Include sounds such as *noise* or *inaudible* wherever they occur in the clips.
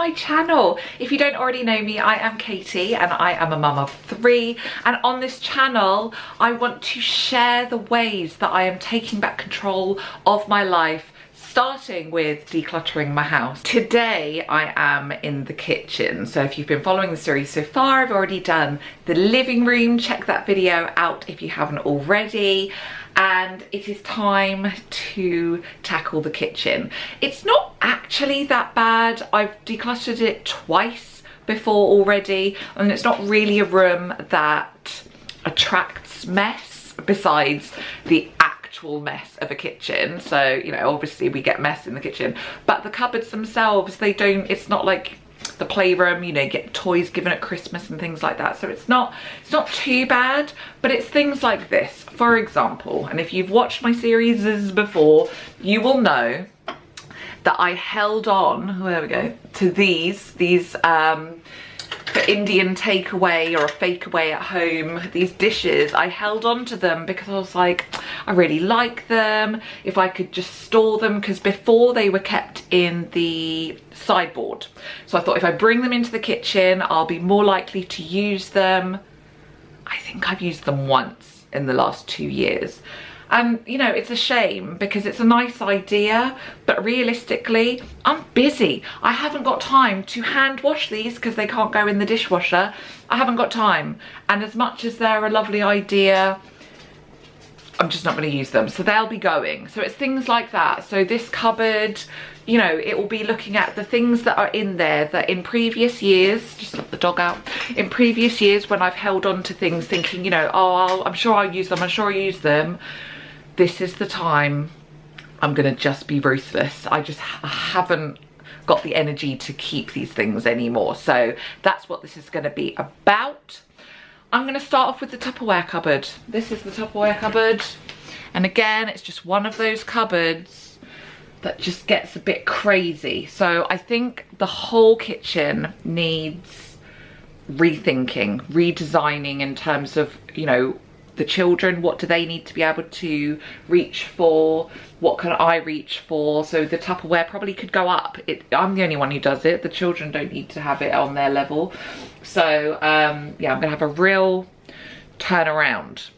my channel. If you don't already know me, I am Katie and I am a mum of three. And on this channel, I want to share the ways that I am taking back control of my life starting with decluttering my house. Today I am in the kitchen. So if you've been following the series so far, I've already done the living room. Check that video out if you haven't already. And it is time to tackle the kitchen. It's not actually that bad. I've decluttered it twice before already. And it's not really a room that attracts mess besides the actual mess of a kitchen. So you know obviously we get mess in the kitchen. But the cupboards themselves they don't it's not like the playroom you know get toys given at christmas and things like that. So it's not it's not too bad but it's things like this. For example and if you've watched my series before you will know that i held on oh, there we go to these these um for Indian takeaway or a fake away at home, these dishes, I held on to them because I was like, I really like them. If I could just store them, because before they were kept in the sideboard. So I thought if I bring them into the kitchen, I'll be more likely to use them. I think I've used them once in the last two years and you know it's a shame because it's a nice idea but realistically i'm busy i haven't got time to hand wash these because they can't go in the dishwasher i haven't got time and as much as they're a lovely idea I'm just not going to use them. So they'll be going. So it's things like that. So this cupboard, you know, it will be looking at the things that are in there that in previous years, just let the dog out, in previous years when I've held on to things thinking, you know, oh, I'll, I'm sure I'll use them, I'm sure I'll use them this is the time I'm gonna just be ruthless. I just I haven't got the energy to keep these things anymore. So that's what this is gonna be about. I'm gonna start off with the Tupperware cupboard. This is the Tupperware cupboard. And again, it's just one of those cupboards that just gets a bit crazy. So I think the whole kitchen needs rethinking, redesigning in terms of, you know, the children what do they need to be able to reach for what can i reach for? So the tupperware probably could go up. It, i'm the only one who does it. The children don't need to have it on their level. So um, yeah i'm gonna have a real turnaround.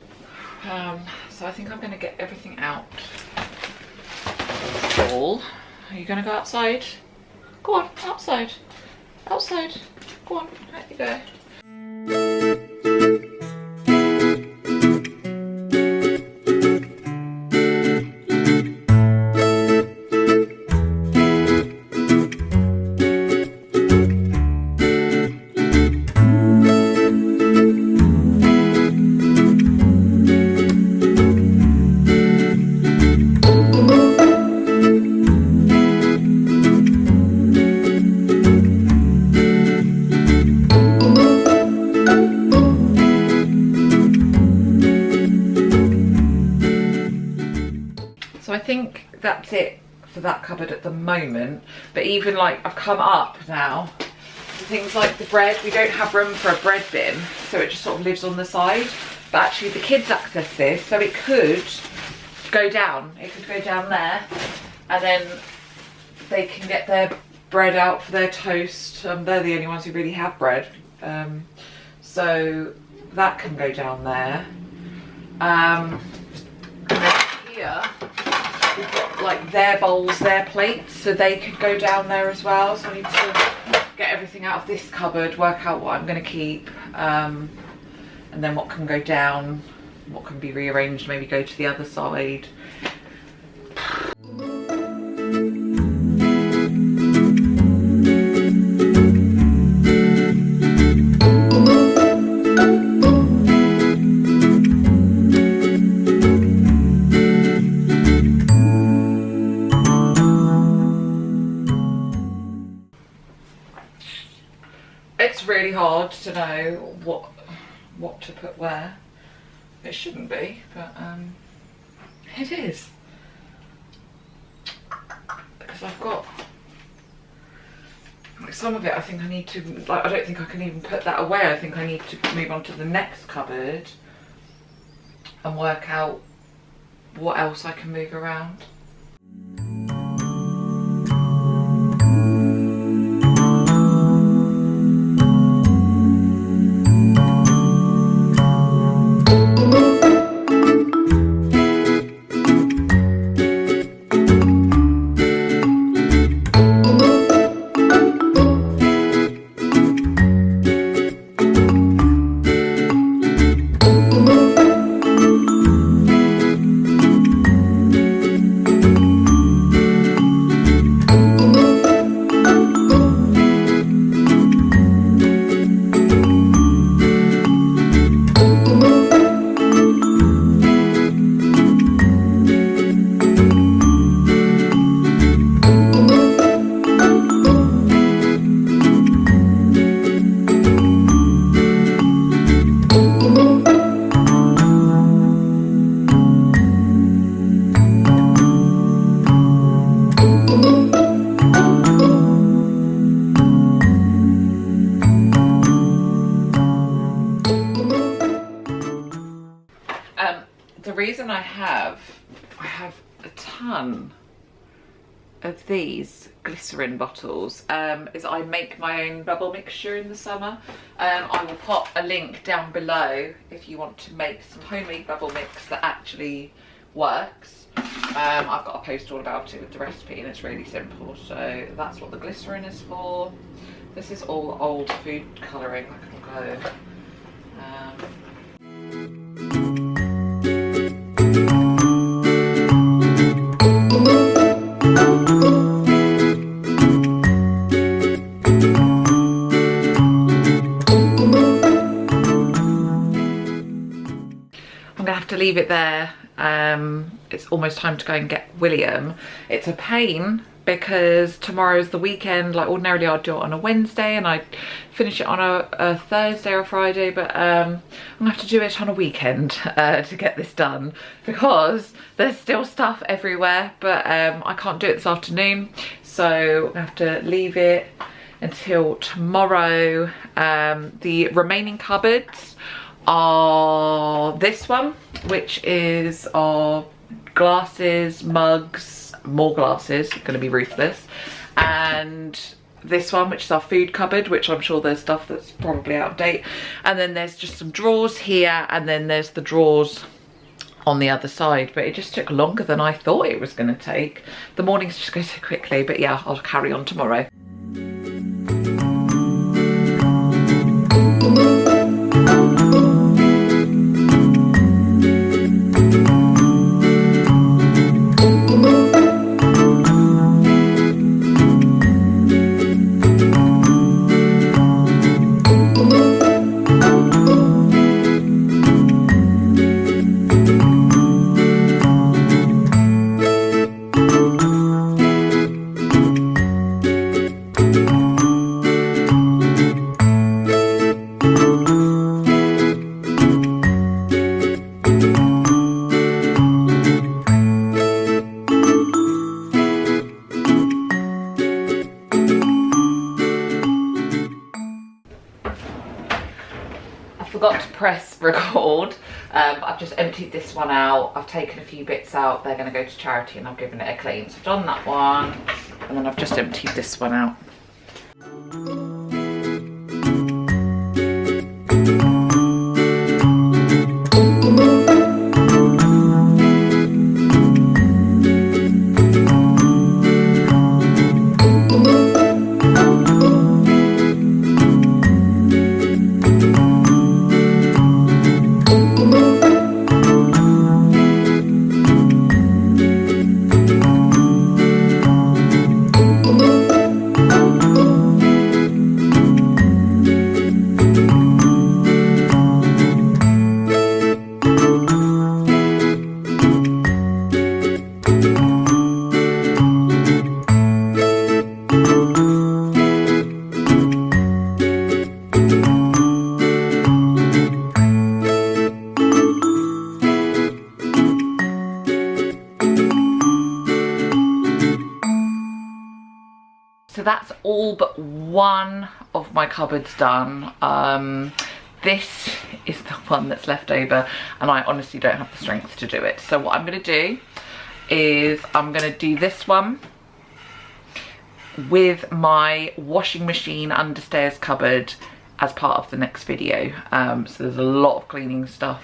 Um, so i think i'm gonna get everything out Paul, are you gonna go outside? Go on outside. Outside. Go on there you go that's it for that cupboard at the moment. But even like I've come up now things like the bread. We don't have room for a bread bin so it just sort of lives on the side. But actually the kids access this so it could go down. It could go down there and then they can get their bread out for their toast. Um, they're the only ones who really have bread. Um, so that can go down there. Um, here we've got like their bowls, their plates, so they could go down there as well. So I need to get everything out of this cupboard, work out what I'm going to keep, um, and then what can go down, what can be rearranged, maybe go to the other side. To know what what to put where. It shouldn't be, but um, it is. Because I've got like some of it I think I need to, like I don't think I can even put that away. I think I need to move on to the next cupboard and work out what else I can move around. Reason I have, I have a ton of these glycerin bottles um, is I make my own bubble mixture in the summer. Um, I will pop a link down below if you want to make some homemade bubble mix that actually works. Um, I've got a post all about it with the recipe and it's really simple. So that's what the glycerin is for. This is all old food colouring. I can go. Leave it there. Um, it's almost time to go and get William. It's a pain because tomorrow's the weekend like ordinarily I'd do it on a Wednesday and I'd finish it on a, a Thursday or Friday but um, I'm gonna have to do it on a weekend *laughs* uh, to get this done because there's still stuff everywhere but um, I can't do it this afternoon so I have to leave it until tomorrow. Um, the remaining cupboards are this one, which is our glasses, mugs, more glasses, gonna be ruthless, and this one which is our food cupboard which i'm sure there's stuff that's probably out of date. And then there's just some drawers here and then there's the drawers on the other side. But it just took longer than i thought it was going to take. The mornings just go so quickly but yeah i'll carry on tomorrow press *laughs* record. Um, I've just emptied this one out. I've taken a few bits out. They're going to go to charity and I've given it a clean. So I've done that one and then I've just emptied this one out. So that's all but one of my cupboards done. Um, this is the *laughs* one that's left over and I honestly don't have the strength to do it. So what I'm gonna do is I'm gonna do this one with my washing machine understairs cupboard as part of the next video. Um, so there's a lot of cleaning stuff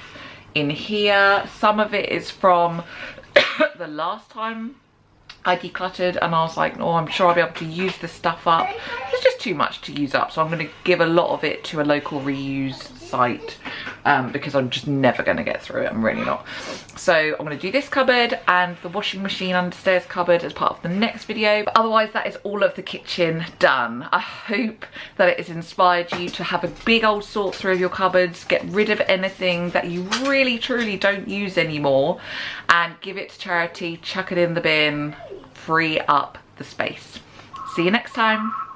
in here. Some of it is from *coughs* the last time I decluttered and I was like, oh, I'm sure I'll be able to use this stuff up. It's just too much to use up. So I'm going to give a lot of it to a local reuse site um, because I'm just never going to get through it. I'm really not. So I'm going to do this cupboard and the washing machine understairs cupboard as part of the next video. But otherwise, that is all of the kitchen done. I hope that it has inspired you to have a big old sort through of your cupboards, get rid of anything that you really truly don't use anymore and give it to charity, chuck it in the bin, free up the space. See you next time.